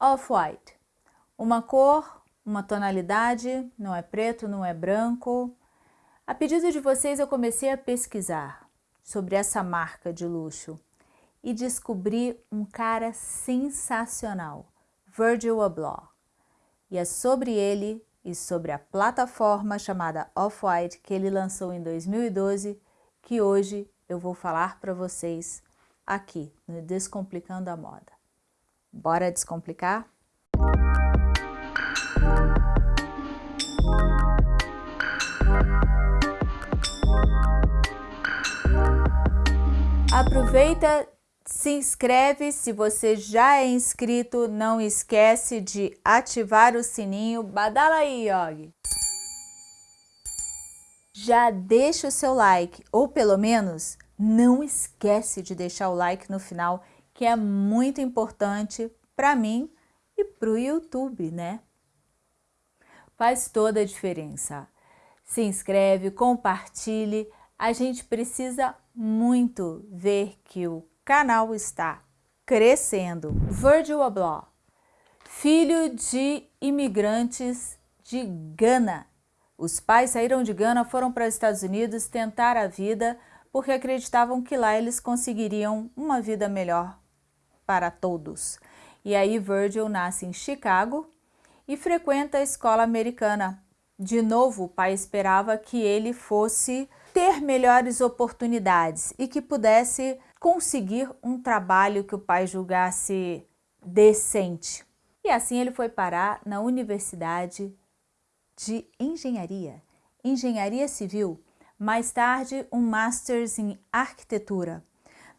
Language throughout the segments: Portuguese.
Off-White. Uma cor, uma tonalidade, não é preto, não é branco. A pedido de vocês eu comecei a pesquisar sobre essa marca de luxo e descobri um cara sensacional, Virgil Abloh. E é sobre ele e sobre a plataforma chamada Off-White que ele lançou em 2012 que hoje eu vou falar para vocês aqui no Descomplicando a Moda. Bora descomplicar? Aproveita, se inscreve, se você já é inscrito, não esquece de ativar o sininho. Badala aí, Yogi! Já deixa o seu like, ou pelo menos não esquece de deixar o like no final, que é muito importante para mim e para o YouTube, né? Faz toda a diferença. Se inscreve, compartilhe, a gente precisa muito ver que o canal está crescendo. Virgil Abloh, filho de imigrantes de Gana. Os pais saíram de Gana, foram para os Estados Unidos tentar a vida porque acreditavam que lá eles conseguiriam uma vida melhor para todos. E aí Virgil nasce em Chicago e frequenta a escola americana. De novo, o pai esperava que ele fosse ter melhores oportunidades e que pudesse conseguir um trabalho que o pai julgasse decente. E assim ele foi parar na Universidade de Engenharia, Engenharia Civil, mais tarde um Masters em Arquitetura.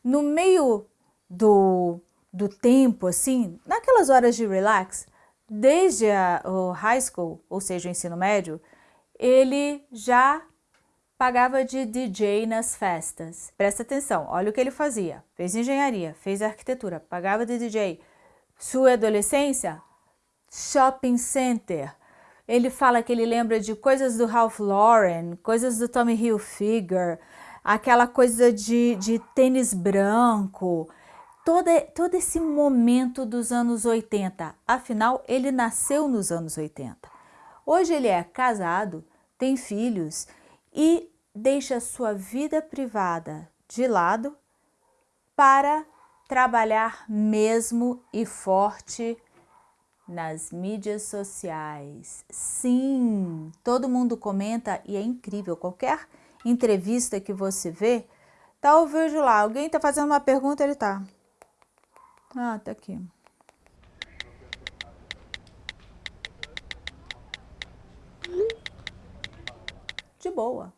No meio do, do tempo, assim, naquelas horas de relax, desde a, o high school, ou seja, o ensino médio, ele já pagava de DJ nas festas. Presta atenção, olha o que ele fazia. Fez engenharia, fez arquitetura, pagava de DJ. Sua adolescência? Shopping center. Ele fala que ele lembra de coisas do Ralph Lauren, coisas do Tommy Hilfiger, aquela coisa de, de tênis branco, todo, todo esse momento dos anos 80. Afinal, ele nasceu nos anos 80. Hoje ele é casado, tem filhos e deixa sua vida privada de lado para trabalhar mesmo e forte nas mídias sociais. Sim, todo mundo comenta e é incrível. Qualquer entrevista que você vê, tá o vídeo lá, alguém tá fazendo uma pergunta, ele tá. Ah, tá aqui. De boa.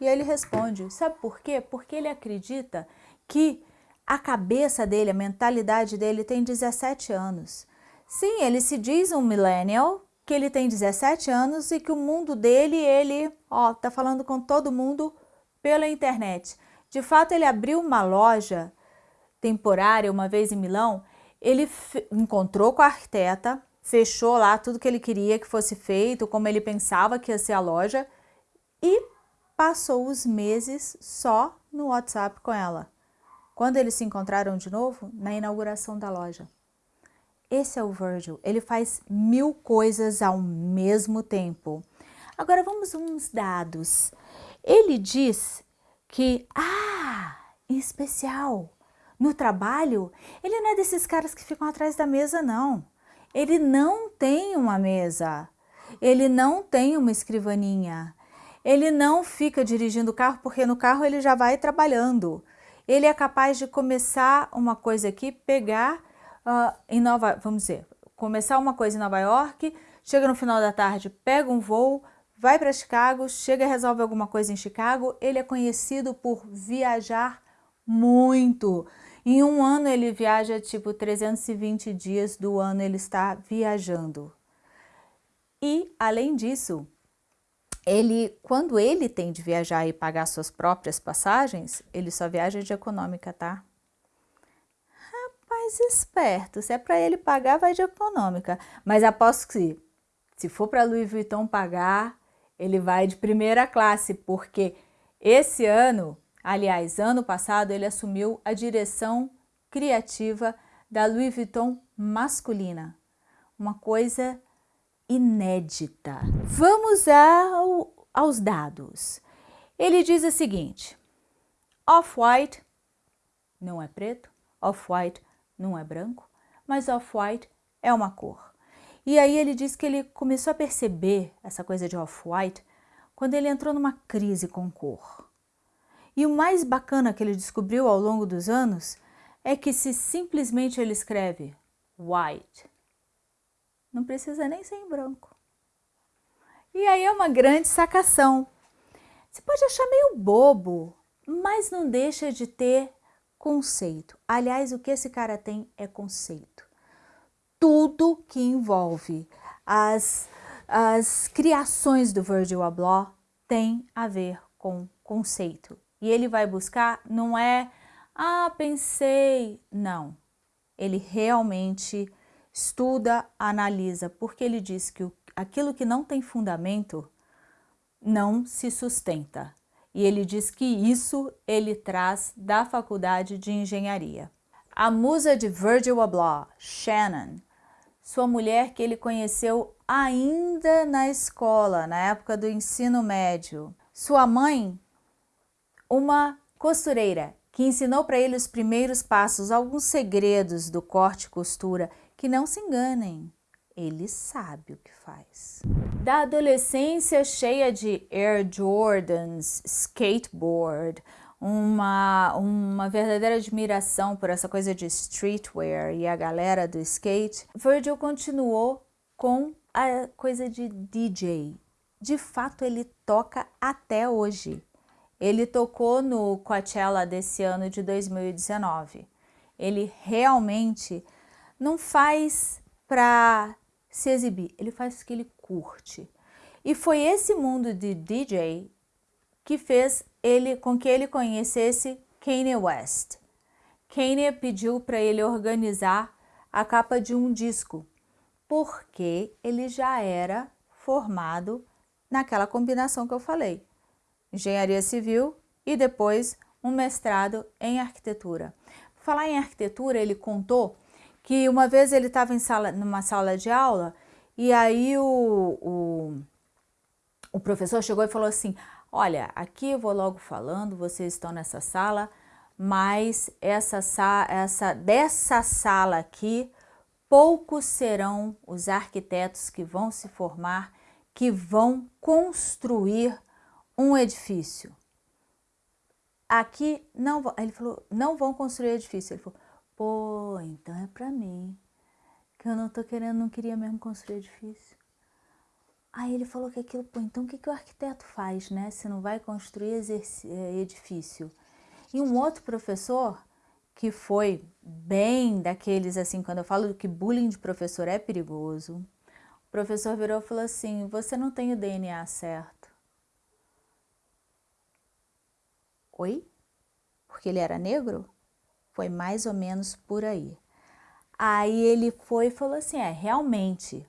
E ele responde, sabe por quê? Porque ele acredita que a cabeça dele, a mentalidade dele tem 17 anos. Sim, ele se diz um millennial, que ele tem 17 anos e que o mundo dele, ele, ó, tá falando com todo mundo pela internet. De fato, ele abriu uma loja temporária uma vez em Milão, ele encontrou com a arquiteta, fechou lá tudo que ele queria que fosse feito, como ele pensava que ia ser a loja e passou os meses só no WhatsApp com ela. Quando eles se encontraram de novo? Na inauguração da loja. Esse é o Virgil, ele faz mil coisas ao mesmo tempo. Agora vamos uns dados. Ele diz que, ah, em especial, no trabalho, ele não é desses caras que ficam atrás da mesa, não. Ele não tem uma mesa, ele não tem uma escrivaninha, ele não fica dirigindo o carro porque no carro ele já vai trabalhando. Ele é capaz de começar uma coisa aqui, pegar uh, em Nova, vamos dizer, começar uma coisa em Nova York, chega no final da tarde, pega um voo, vai para Chicago, chega e resolve alguma coisa em Chicago. Ele é conhecido por viajar muito. Em um ano ele viaja tipo 320 dias do ano ele está viajando. E além disso, ele, quando ele tem de viajar e pagar suas próprias passagens, ele só viaja de econômica, tá? Rapaz esperto, se é para ele pagar, vai de econômica. Mas aposto que se for para Louis Vuitton pagar, ele vai de primeira classe, porque esse ano, aliás, ano passado, ele assumiu a direção criativa da Louis Vuitton masculina. uma coisa inédita. Vamos ao, aos dados. Ele diz o seguinte, off-white não é preto, off-white não é branco, mas off-white é uma cor. E aí ele diz que ele começou a perceber essa coisa de off-white quando ele entrou numa crise com cor. E o mais bacana que ele descobriu ao longo dos anos é que se simplesmente ele escreve white, não precisa nem ser em branco. E aí é uma grande sacação. Você pode achar meio bobo, mas não deixa de ter conceito. Aliás, o que esse cara tem é conceito. Tudo que envolve as, as criações do Virgil Abloh tem a ver com conceito. E ele vai buscar, não é, ah, pensei, não. Ele realmente estuda, analisa, porque ele diz que aquilo que não tem fundamento não se sustenta e ele diz que isso ele traz da faculdade de engenharia. A musa de Virgil Abloh, Shannon, sua mulher que ele conheceu ainda na escola, na época do ensino médio. Sua mãe, uma costureira, que ensinou para ele os primeiros passos, alguns segredos do corte e costura, que não se enganem, ele sabe o que faz. Da adolescência cheia de Air Jordans, skateboard, uma, uma verdadeira admiração por essa coisa de streetwear e a galera do skate, Virgil continuou com a coisa de DJ. De fato, ele toca até hoje. Ele tocou no Coachella desse ano de 2019. Ele realmente não faz para se exibir, ele faz o que ele curte. E foi esse mundo de DJ que fez ele com que ele conhecesse Kanye West. Kanye pediu para ele organizar a capa de um disco, porque ele já era formado naquela combinação que eu falei. Engenharia Civil e depois um mestrado em arquitetura. Falar em arquitetura, ele contou que uma vez ele estava sala, numa sala de aula e aí o, o, o professor chegou e falou assim, olha, aqui eu vou logo falando, vocês estão nessa sala, mas essa, essa, dessa sala aqui, poucos serão os arquitetos que vão se formar, que vão construir um edifício. Aqui não, ele falou, não vão construir edifício. Ele falou, Pô, então é para mim, que eu não tô querendo, não queria mesmo construir edifício. Aí ele falou que aquilo, pô, então o que, que o arquiteto faz, né, se não vai construir é, edifício? E um outro professor, que foi bem daqueles, assim, quando eu falo que bullying de professor é perigoso, o professor virou e falou assim, você não tem o DNA certo. Oi? Porque ele era negro? Foi mais ou menos por aí. Aí ele foi e falou assim, é, realmente,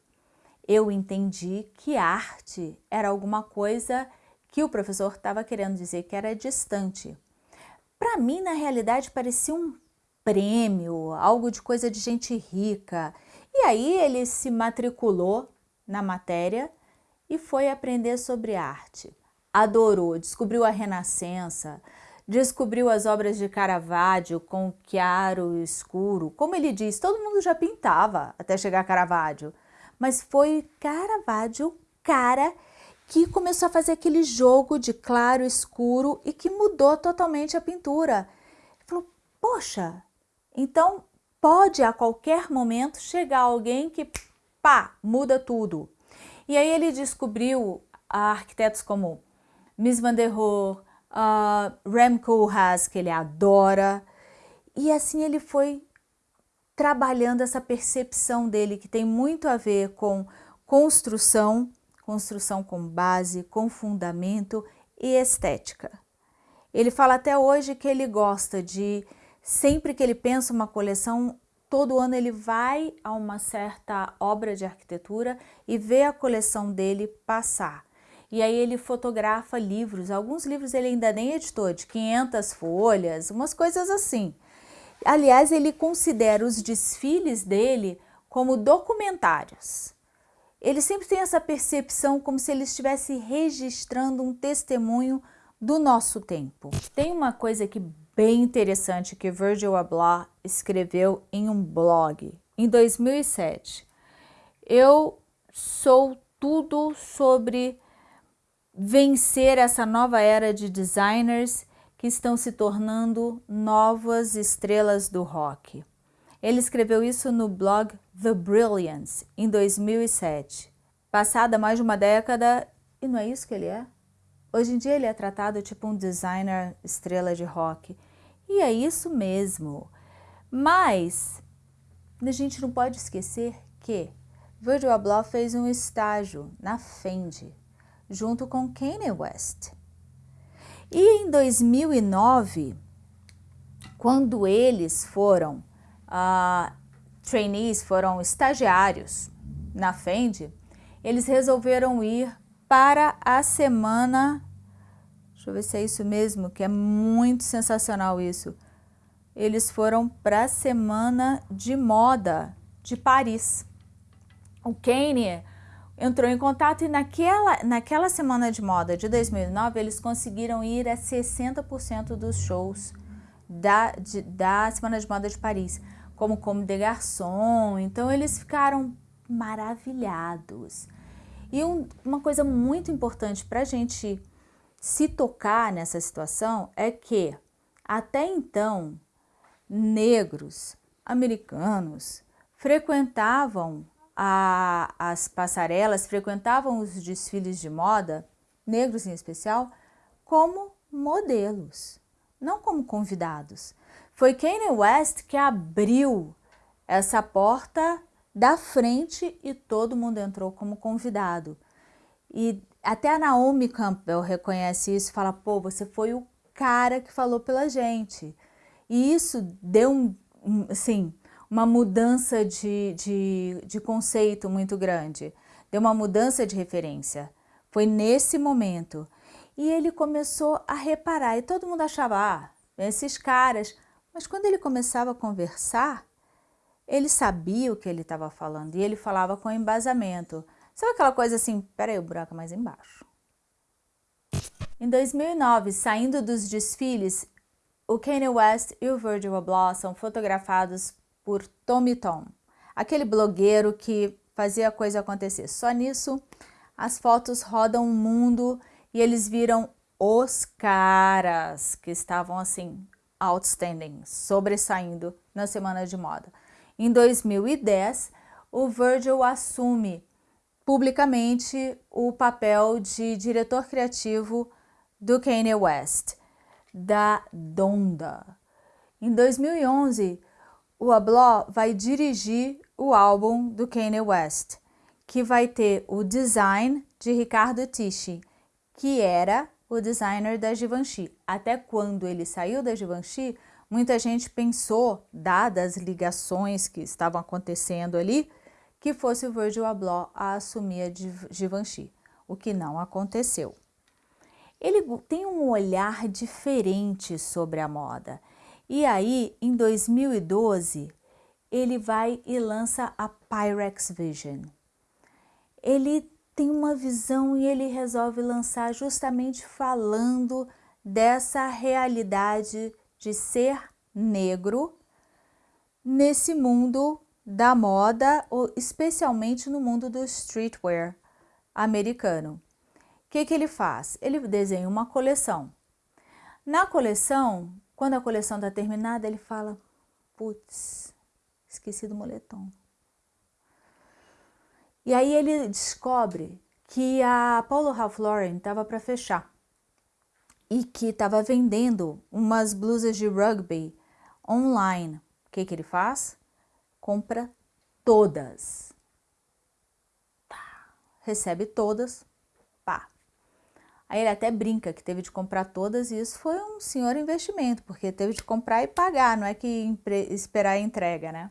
eu entendi que arte era alguma coisa que o professor estava querendo dizer que era distante. Para mim, na realidade, parecia um prêmio, algo de coisa de gente rica. E aí ele se matriculou na matéria e foi aprender sobre arte. Adorou, descobriu a Renascença, descobriu as obras de Caravaggio com chiaro escuro. Como ele diz, todo mundo já pintava até chegar a Caravaggio, mas foi Caravaggio, cara, que começou a fazer aquele jogo de claro escuro e que mudou totalmente a pintura. Ele falou, poxa, então pode a qualquer momento chegar alguém que, pá, muda tudo. E aí ele descobriu arquitetos como Mies van der Rohe, uh, Rem Koolhaas, que ele adora, e assim ele foi trabalhando essa percepção dele, que tem muito a ver com construção, construção com base, com fundamento e estética. Ele fala até hoje que ele gosta de, sempre que ele pensa uma coleção, todo ano ele vai a uma certa obra de arquitetura e vê a coleção dele passar e aí ele fotografa livros, alguns livros ele ainda nem editou, de 500 folhas, umas coisas assim. Aliás, ele considera os desfiles dele como documentários. Eles sempre têm essa percepção como se eles estivessem registrando um testemunho do nosso tempo. Tem uma coisa aqui bem interessante que Virgil Abloh escreveu em um blog em 2007. Eu sou tudo sobre vencer essa nova era de designers que estão se tornando novas estrelas do rock. Ele escreveu isso no blog The Brilliance, em 2007. Passada mais de uma década, e não é isso que ele é? Hoje em dia ele é tratado tipo um designer estrela de rock. E é isso mesmo. Mas a gente não pode esquecer que Virgil Abloh fez um estágio na Fendi, junto com Kanye West. E em 2009, quando eles foram uh, trainees, foram estagiários na Fendi, eles resolveram ir para a semana, deixa eu ver se é isso mesmo, que é muito sensacional isso. Eles foram para a semana de moda de Paris. O Kanye entrou em contato e naquela, naquela semana de moda de 2009 eles conseguiram ir a 60% dos shows da, de, da Semana de Moda de Paris como Como de Garçom, então eles ficaram maravilhados. E um, uma coisa muito importante para a gente se tocar nessa situação é que, até então, negros, americanos, frequentavam a, as passarelas, frequentavam os desfiles de moda, negros em especial, como modelos, não como convidados. Foi Kanye West que abriu essa porta da frente e todo mundo entrou como convidado. E até a Naomi Campbell reconhece isso fala, pô, você foi o cara que falou pela gente. E isso deu um, um assim, uma mudança de, de, de conceito muito grande, deu uma mudança de referência. Foi nesse momento. E ele começou a reparar, e todo mundo achava, ah, esses caras, mas quando ele começava a conversar, ele sabia o que ele estava falando e ele falava com embasamento. Sabe aquela coisa assim, peraí, o buraco é mais embaixo. Em 2009, saindo dos desfiles, o Kanye West e o Virgil Abloh são fotografados por Tommy Tom, aquele blogueiro que fazia a coisa acontecer. Só nisso, as fotos rodam o mundo e eles viram os caras que estavam assim outstanding, sobressaindo na semana de moda. Em 2010, o Virgil assume publicamente o papel de diretor criativo do Kanye West, da Donda. Em 2011, o Abloh vai dirigir o álbum do Kanye West, que vai ter o design de Ricardo Tisci, que era o designer da Givenchy. Até quando ele saiu da Givenchy, muita gente pensou, dadas as ligações que estavam acontecendo ali, que fosse o Virgil Abloh a assumir a Givenchy, o que não aconteceu. Ele tem um olhar diferente sobre a moda. E aí, em 2012, ele vai e lança a Pyrex Vision. Ele tem uma visão e ele resolve lançar justamente falando dessa realidade de ser negro nesse mundo da moda, especialmente no mundo do streetwear americano. O que, que ele faz? Ele desenha uma coleção. Na coleção, quando a coleção está terminada, ele fala, putz, esqueci do moletom. E aí ele descobre que a Paulo Ralph Lauren estava para fechar e que estava vendendo umas blusas de rugby online. O que, que ele faz? Compra todas. Recebe todas. Aí ele até brinca que teve de comprar todas e isso foi um senhor investimento, porque teve de comprar e pagar, não é que esperar a entrega, né?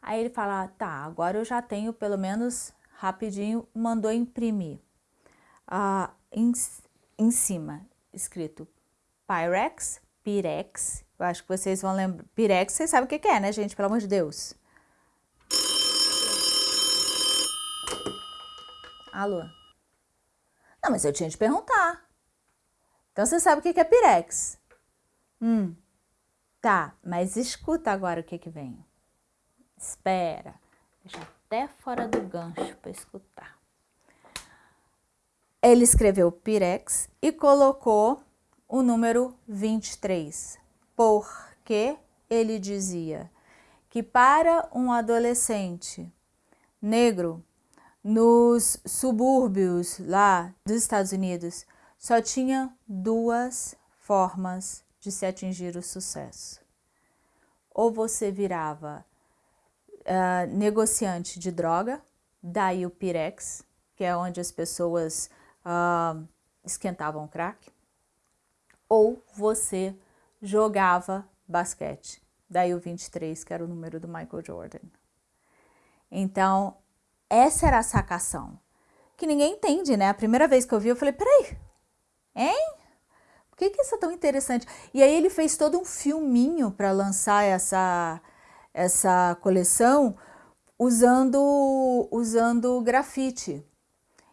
Aí ele fala, tá, agora eu já tenho pelo menos rapidinho, mandou imprimir ah, em, em cima, escrito Pyrex, Pirex, eu acho que vocês vão lembrar, Pirex vocês sabem o que, que é, né gente, pelo amor de Deus. Alô? Não, mas eu tinha de perguntar. Então você sabe o que é Pirex? Hum, tá, mas escuta agora o que que vem. Espera, deixa até fora do gancho para escutar. Ele escreveu Pirex e colocou o número 23, porque ele dizia que para um adolescente negro nos subúrbios lá dos Estados Unidos só tinha duas formas de se atingir o sucesso. Ou você virava uh, negociante de droga, daí o Pirex, que é onde as pessoas uh, esquentavam crack, ou você jogava basquete, daí o 23, que era o número do Michael Jordan. Então, essa era a sacação, que ninguém entende, né? A primeira vez que eu vi, eu falei, peraí, hein? Por que, que isso é tão interessante? E aí ele fez todo um filminho para lançar essa, essa coleção usando, usando grafite.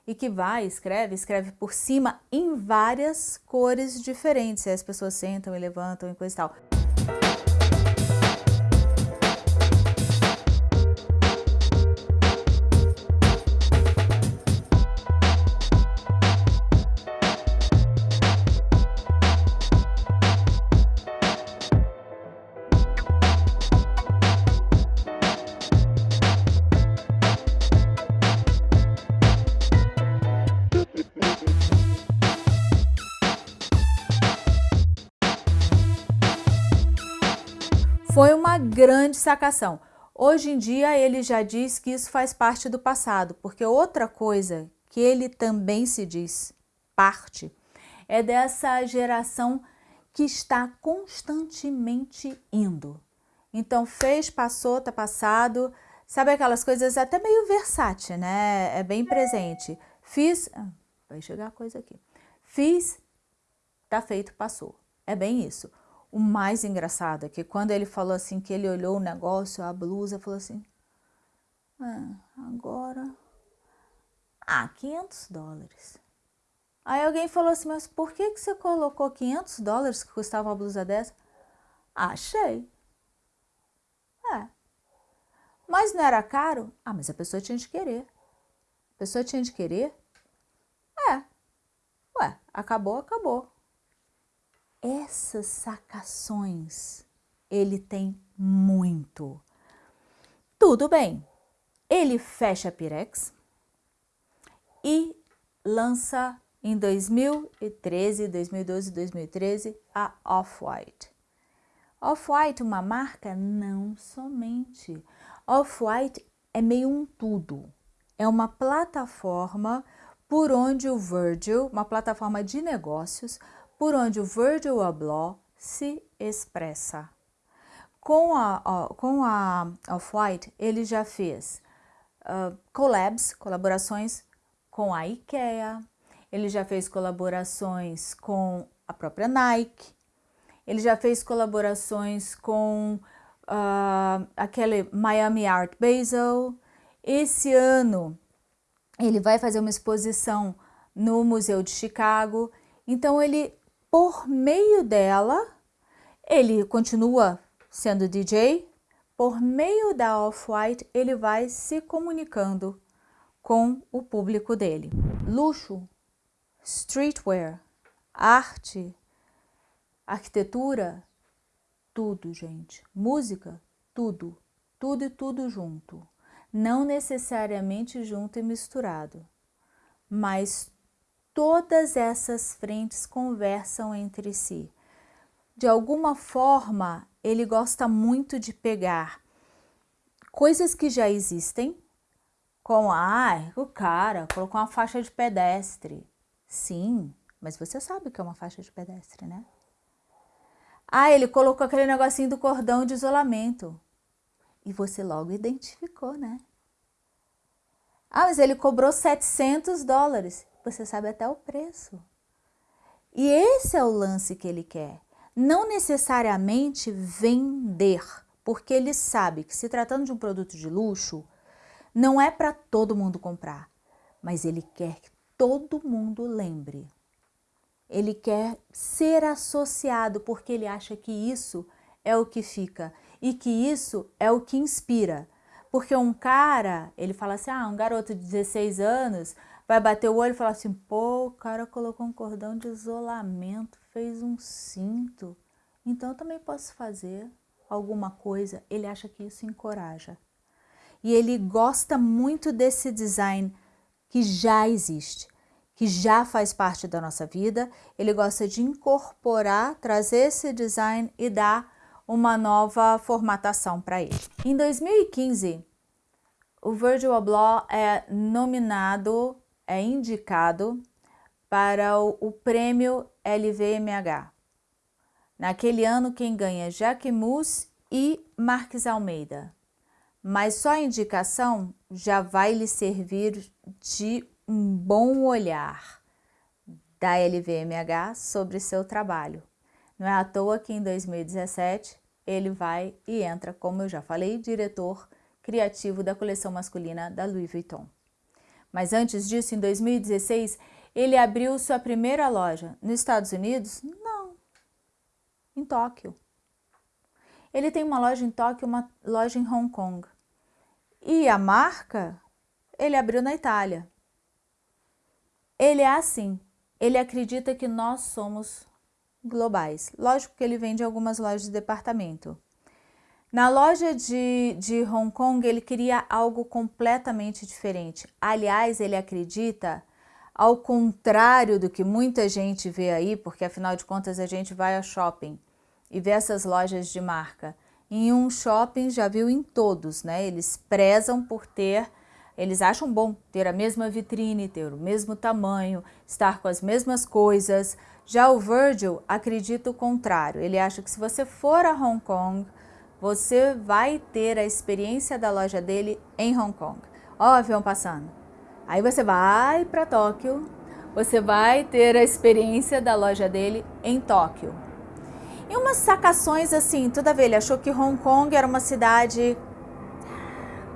E que vai, escreve, escreve por cima em várias cores diferentes. E as pessoas sentam e levantam e coisa e tal. Grande sacação. Hoje em dia ele já diz que isso faz parte do passado, porque outra coisa que ele também se diz parte é dessa geração que está constantemente indo. Então fez, passou, tá passado, sabe aquelas coisas até meio versátil, né? É bem presente. Fiz, ah, vai chegar a coisa aqui. Fiz, tá feito, passou. É bem isso. O mais engraçado é que quando ele falou assim, que ele olhou o negócio, a blusa, falou assim, ah, agora, ah, 500 dólares. Aí alguém falou assim, mas por que, que você colocou 500 dólares que custava uma blusa dessa? Achei. É. Mas não era caro? Ah, mas a pessoa tinha de querer. A pessoa tinha de querer? É. Ué, acabou, acabou essas sacações ele tem muito. Tudo bem, ele fecha a Pirex e lança em 2013, 2012, 2013 a Off-White. Off-White, uma marca? Não somente. Off-White é meio um tudo. É uma plataforma por onde o Virgil, uma plataforma de negócios, por onde o Virgil Abloh se expressa. Com a, com a Off-White, ele já fez uh, collabs, colaborações com a IKEA, ele já fez colaborações com a própria Nike, ele já fez colaborações com uh, aquele Miami Art Basel. Esse ano ele vai fazer uma exposição no Museu de Chicago. Então ele por meio dela, ele continua sendo DJ, por meio da Off-White, ele vai se comunicando com o público dele. Luxo, streetwear, arte, arquitetura, tudo, gente. Música, tudo. Tudo e tudo junto. Não necessariamente junto e misturado, mas todas essas frentes conversam entre si. De alguma forma, ele gosta muito de pegar coisas que já existem, como, ah, o cara colocou uma faixa de pedestre. Sim, mas você sabe o que é uma faixa de pedestre, né? Ah, ele colocou aquele negocinho do cordão de isolamento. E você logo identificou, né? Ah, mas ele cobrou 700 dólares você sabe até o preço. E esse é o lance que ele quer. Não necessariamente vender, porque ele sabe que se tratando de um produto de luxo, não é para todo mundo comprar. mas ele quer que todo mundo lembre. Ele quer ser associado porque ele acha que isso é o que fica e que isso é o que inspira. Porque um cara, ele fala assim, ah, um garoto de 16 anos vai bater o olho e falar assim, pô, o cara colocou um cordão de isolamento, fez um cinto, então eu também posso fazer alguma coisa. Ele acha que isso encoraja. E ele gosta muito desse design que já existe, que já faz parte da nossa vida. Ele gosta de incorporar, trazer esse design e dar uma nova formatação para ele. Em 2015, o Virgil Abloh é nominado, é indicado para o, prêmio LVMH. Naquele ano, quem ganha é Mus e Marques Almeida. Mas só a indicação já vai lhe servir de um bom olhar da LVMH sobre seu trabalho. Não é à toa que em 2017 ele vai e entra, como eu já falei, diretor criativo da coleção masculina da Louis Vuitton. Mas antes disso, em 2016, ele abriu sua primeira loja nos Estados Unidos? Não, em Tóquio. Ele tem uma loja em Tóquio, uma loja em Hong Kong. E a marca, ele abriu na Itália. Ele é assim, ele acredita que nós somos globais. Lógico que ele vende algumas lojas de departamento. Na loja de, de Hong Kong, ele queria algo completamente diferente. Aliás, ele acredita, ao contrário do que muita gente vê aí, porque afinal de contas a gente vai ao shopping e vê essas lojas de marca. Em um shopping, já viu em todos, né? Eles prezam por ter eles acham bom ter a mesma vitrine, ter o mesmo tamanho, estar com as mesmas coisas. Já o Virgil acredita o contrário. Ele acha que se você for a Hong Kong, você vai ter a experiência da loja dele em Hong Kong. Ó o avião passando. Aí você vai para Tóquio, você vai ter a experiência da loja dele em Tóquio. E umas sacações assim, toda vez ele achou que Hong Kong era uma cidade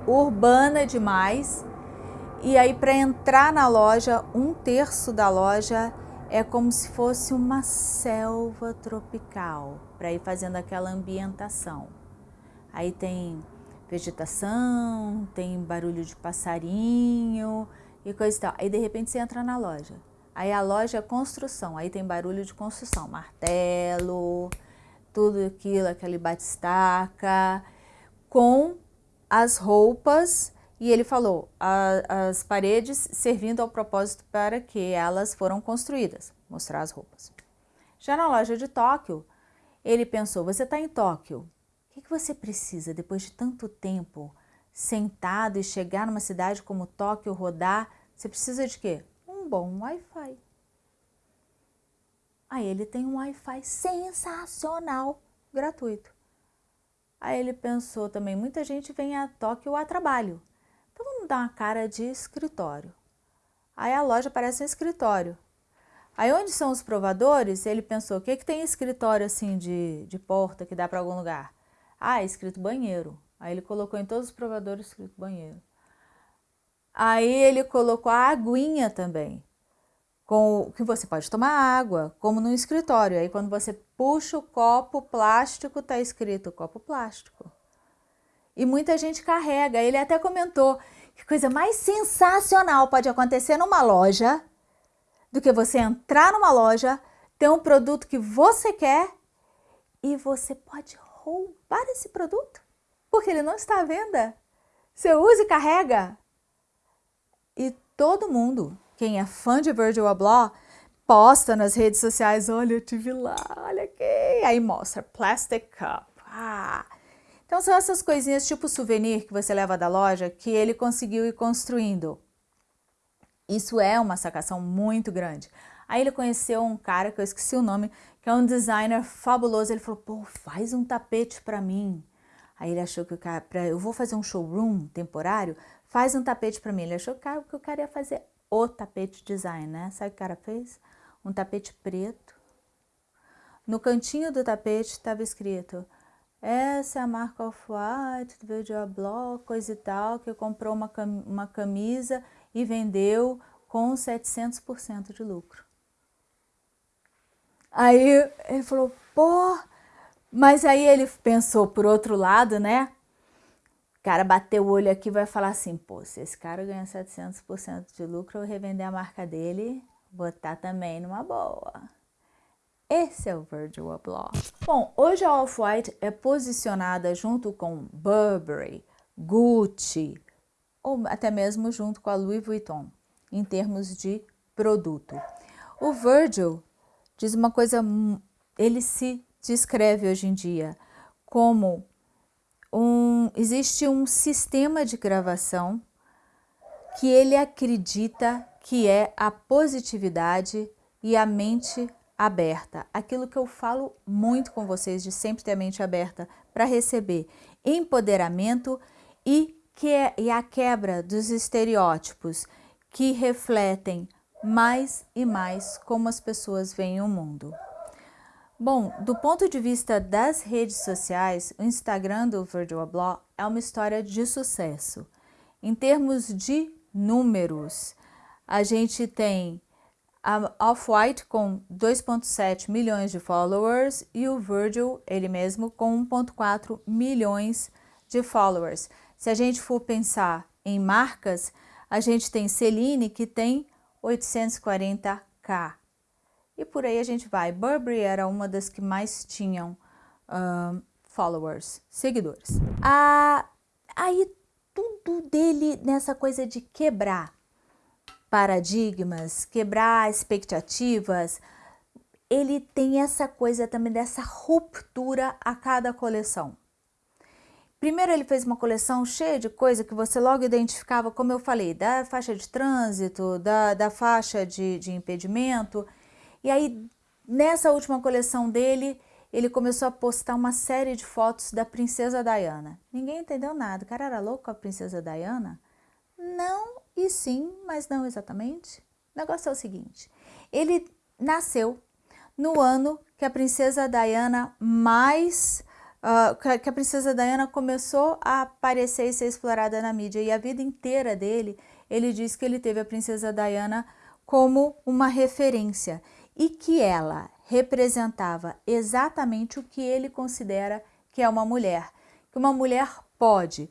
urbana demais. E aí para entrar na loja, um terço da loja é como se fosse uma selva tropical, para ir fazendo aquela ambientação. Aí tem vegetação, tem barulho de passarinho e coisa e tal. Aí de repente você entra na loja. Aí a loja é construção, aí tem barulho de construção, martelo, tudo aquilo, aquele batistaca, com as roupas e ele falou a, as paredes servindo ao propósito para que elas foram construídas, mostrar as roupas. Já na loja de Tóquio, ele pensou, você está em Tóquio, o que, você precisa depois de tanto tempo sentado e chegar numa cidade como Tóquio, rodar, você precisa de quê? Um bom Wi-Fi. Aí ele tem um Wi-Fi sensacional, gratuito. Aí ele pensou também, muita gente vem a Tóquio a trabalho, então vamos dar uma cara de escritório. Aí a loja parece um escritório. Aí onde são os provadores, ele pensou, o que, que tem escritório assim de, de porta que dá para algum lugar? Ah, é escrito banheiro. Aí ele colocou em todos os provadores escrito banheiro. Aí ele colocou a aguinha também com que você pode tomar água, como no escritório. Aí quando você puxa o copo plástico, está escrito copo plástico. E muita gente carrega. Ele até comentou que coisa mais sensacional pode acontecer numa loja do que você entrar numa loja, ter um produto que você quer e você pode roubar esse produto porque ele não está à venda. Você usa e carrega. E todo mundo quem é fã de Virgil Abloh, posta nas redes sociais, olha, eu tive lá, olha aqui. Aí mostra, plastic cup. Ah. Então são essas coisinhas tipo souvenir que você leva da loja que ele conseguiu ir construindo. Isso é uma sacação muito grande. Aí ele conheceu um cara, que eu esqueci o nome, que é um designer fabuloso. Ele falou, pô, faz um tapete para mim. Aí ele achou que o cara, pra, eu vou fazer um showroom temporário, faz um tapete para mim. Ele achou que o cara ia fazer o tapete design, né? Sabe o que o cara fez? Um tapete preto. No cantinho do tapete estava escrito essa é a marca Off-White, Virgil Abloh, coisa e tal, que comprou uma, uma camisa e vendeu com 700% de lucro. Aí ele falou, pô, mas aí ele pensou por outro lado, né? O cara bateu o olho aqui e vai falar assim, pô, se esse cara ganha 700% de lucro, eu revender a marca dele, botar também numa boa. Esse é o Virgil Abloh. Bom, hoje a Off-White é posicionada junto com Burberry, Gucci, ou até mesmo junto com a Louis Vuitton, em termos de produto. O Virgil diz uma coisa, ele se descreve hoje em dia como um, existe um sistema de gravação que ele acredita que é a positividade e a mente aberta. Aquilo que eu falo muito com vocês de sempre ter a mente aberta para receber empoderamento e, que é, e a quebra dos estereótipos que refletem mais e mais como as pessoas veem o mundo. Bom, do ponto de vista das redes sociais, o Instagram do Virgil Abloh é uma história de sucesso. Em termos de números, a gente tem a Off-White com 2.7 milhões de followers e o Virgil, ele mesmo, com 1.4 milhões de followers. Se a gente for pensar em marcas, a gente tem Celine, que tem 840k. E por aí a gente vai. Burberry era uma das que mais tinham um, followers, seguidores. Ah, aí tudo dele nessa coisa de quebrar paradigmas, quebrar expectativas, ele tem essa coisa também dessa ruptura a cada coleção. Primeiro ele fez uma coleção cheia de coisa que você logo identificava, como eu falei, da faixa de trânsito, da, da faixa de, de impedimento. E aí, nessa última coleção dele, ele começou a postar uma série de fotos da princesa Diana. Ninguém entendeu nada. O cara era louco com a princesa Diana? Não e sim, mas não exatamente. O negócio é o seguinte, ele nasceu no ano que a princesa Diana mais... Uh, que a princesa Diana começou a aparecer e ser explorada na mídia. E a vida inteira dele, ele diz que ele teve a princesa Diana como uma referência. E que ela representava exatamente o que ele considera que é uma mulher, que uma mulher pode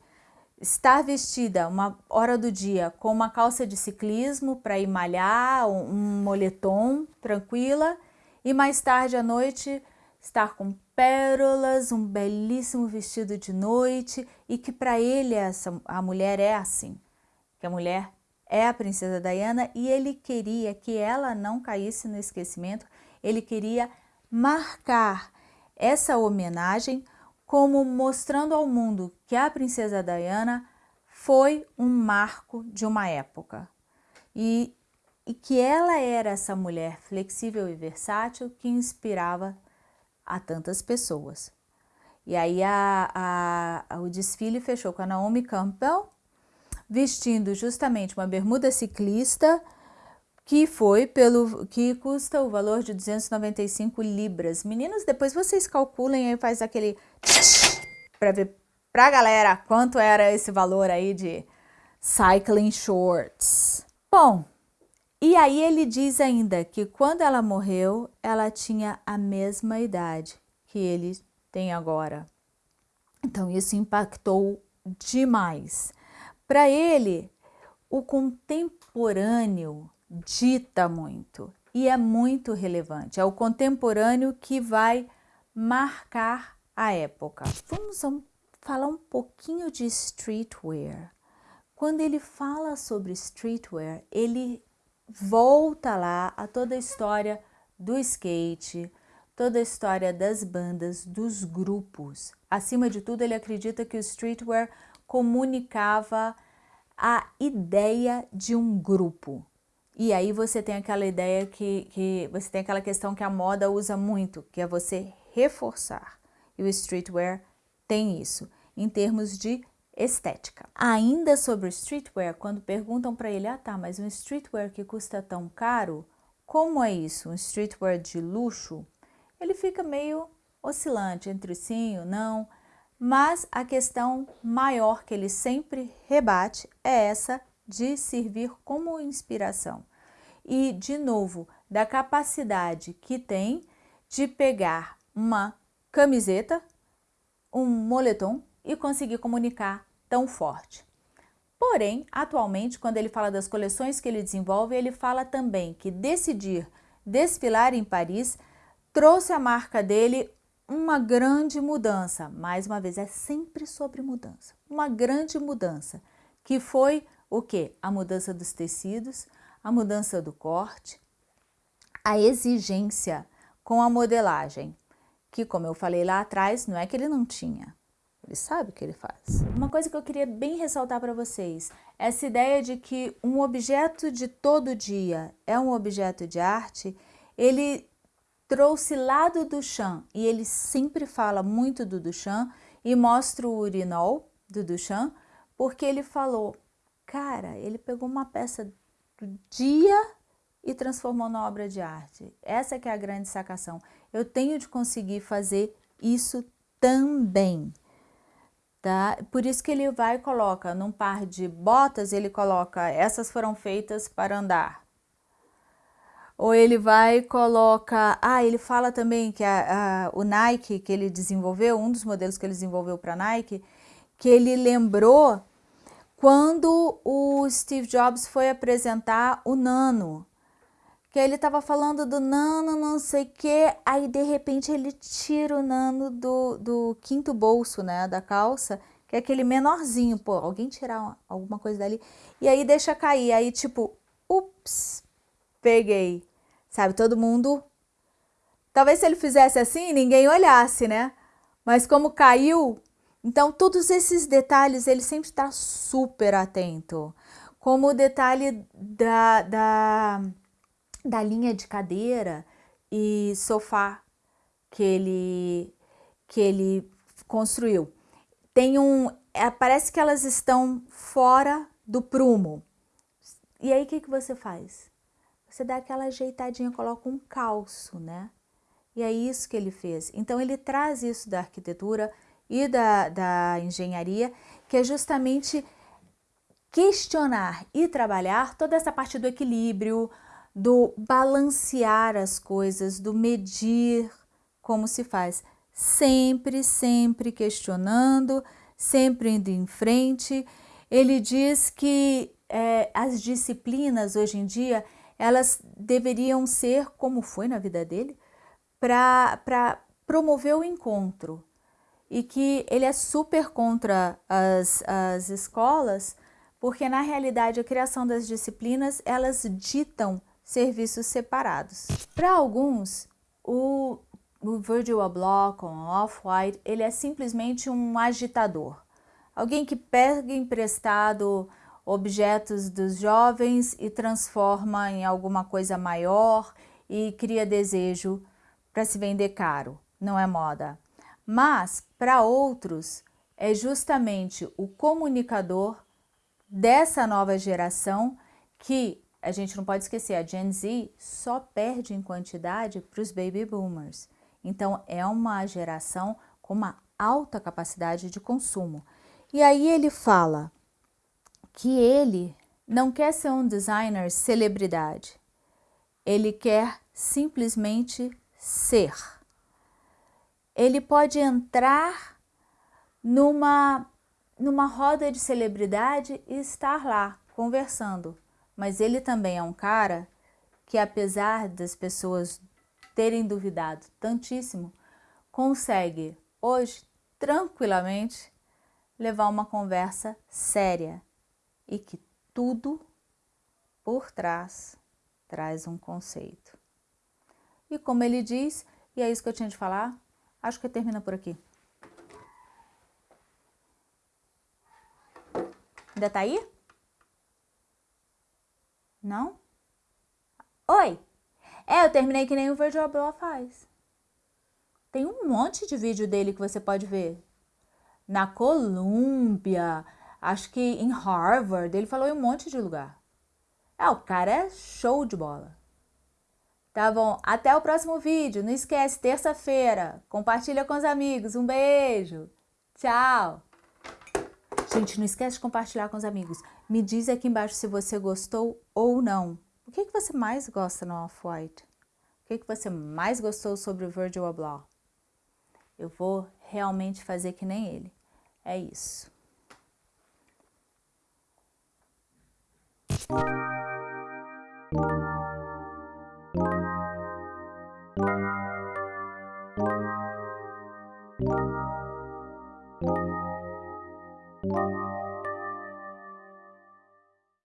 estar vestida uma hora do dia com uma calça de ciclismo para ir malhar, um moletom tranquila e mais tarde à noite estar com pérolas, um belíssimo vestido de noite e que para ele essa, a mulher é assim, que a mulher é a princesa Diana e ele queria que ela não caísse no esquecimento, ele queria marcar essa homenagem como mostrando ao mundo que a princesa Diana foi um marco de uma época. E, e que ela era essa mulher flexível e versátil que inspirava a tantas pessoas. E aí a, a, o desfile fechou com a Naomi Campbell, vestindo justamente uma bermuda ciclista, que foi pelo que custa o valor de 295 libras. Meninas, depois vocês calculem e faz aquele para ver pra galera quanto era esse valor aí de cycling shorts. Bom, e aí ele diz ainda que quando ela morreu, ela tinha a mesma idade que ele tem agora. Então isso impactou demais. Para ele, o contemporâneo dita muito e é muito relevante. É o contemporâneo que vai marcar a época. Vamos falar um pouquinho de streetwear. Quando ele fala sobre streetwear, ele volta lá a toda a história do skate, toda a história das bandas, dos grupos. Acima de tudo, ele acredita que o streetwear comunicava a ideia de um grupo. E aí você tem aquela ideia que, que você tem aquela questão que a moda usa muito, que é você reforçar. E o streetwear tem isso, em termos de estética. Ainda sobre streetwear, quando perguntam para ele, ah tá, mas um streetwear que custa tão caro, como é isso? Um streetwear de luxo? Ele fica meio oscilante entre sim ou não, Mas a questão maior que ele sempre rebate é essa de servir como inspiração. E, de novo, da capacidade que tem de pegar uma camiseta, um moletom e conseguir comunicar tão forte. Porém, atualmente, quando ele fala das coleções que ele desenvolve, ele fala também que decidir desfilar em Paris trouxe a marca dele uma grande mudança. Mais uma vez, é sempre sobre mudança. Uma grande mudança, que foi o que? A mudança dos tecidos, a mudança do corte, a exigência com a modelagem, que como eu falei lá atrás, não é que ele não tinha, ele sabe o que ele faz. Uma coisa que eu queria bem ressaltar para vocês, essa ideia de que um objeto de todo dia é um objeto de arte, ele trouxe lá do Duchamp, e ele sempre fala muito do Duchamp, e mostra o urinol do Duchamp, porque ele falou, cara, ele pegou uma peça do dia e transformou na obra de arte. Essa que é a grande sacação. Eu tenho de conseguir fazer isso também. Tá? Por isso que ele vai e coloca num par de botas, ele coloca, essas foram feitas para andar. Ou ele vai e coloca, ah, ele fala também que a, a, o Nike que ele desenvolveu, um dos modelos que ele desenvolveu para Nike, que ele lembrou quando o Steve Jobs foi apresentar o Nano, que ele estava falando do nano, não sei o que, aí de repente ele tira o nano do, do quinto bolso, né, da calça, que é aquele menorzinho, pô, alguém tirar alguma coisa dali, e aí deixa cair, aí tipo, ups, peguei, sabe, todo mundo, talvez se ele fizesse assim, ninguém olhasse, né, mas como caiu, então todos esses detalhes ele sempre está super atento, como o detalhe da, da da linha de cadeira e sofá que ele, que ele construiu. Tem um, é, parece que elas estão fora do prumo. E aí o que, que você faz? Você dá aquela ajeitadinha, coloca um calço, né? E é isso que ele fez. Então ele traz isso da arquitetura e da, da engenharia, que é justamente questionar e trabalhar toda essa parte do equilíbrio, do balancear as coisas, do medir como se faz. Sempre, sempre questionando, sempre indo em frente. Ele diz que é, as disciplinas hoje em dia, elas deveriam ser, como foi na vida dele, para promover o encontro. E que ele é super contra as, as escolas, porque na realidade a criação das disciplinas, elas ditam serviços separados. Para alguns, o, o Virgil Abloh, com Off-White, ele é simplesmente um agitador. Alguém que pega emprestado objetos dos jovens e transforma em alguma coisa maior e cria desejo para se vender caro. Não é moda. Mas, para outros, é justamente o comunicador dessa nova geração que a gente não pode esquecer, a Gen Z só perde em quantidade para os baby boomers. Então, é uma geração com uma alta capacidade de consumo. E aí ele fala que ele não quer ser um designer celebridade. Ele quer simplesmente ser. Ele pode entrar numa, numa roda de celebridade e estar lá conversando mas ele também é um cara que apesar das pessoas terem duvidado tantíssimo, consegue hoje tranquilamente levar uma conversa séria e que tudo por trás traz um conceito. E como ele diz, e é isso que eu tinha de falar, acho que termina por aqui. Ainda tá aí? Não? Oi! É, eu terminei que nem o Virgil Abloh faz. Tem um monte de vídeo dele que você pode ver. Na Colômbia, acho que em Harvard, ele falou em um monte de lugar. É, o cara é show de bola. Tá bom, até o próximo vídeo. Não esquece, terça-feira. Compartilha com os amigos. Um beijo. Tchau! Gente, não esquece de compartilhar com os amigos. Me diz aqui embaixo se você gostou ou não. O que, que você mais gosta no Off-White? O que, que você mais gostou sobre o Virgil Abloh? Eu vou realmente fazer que nem ele. É isso.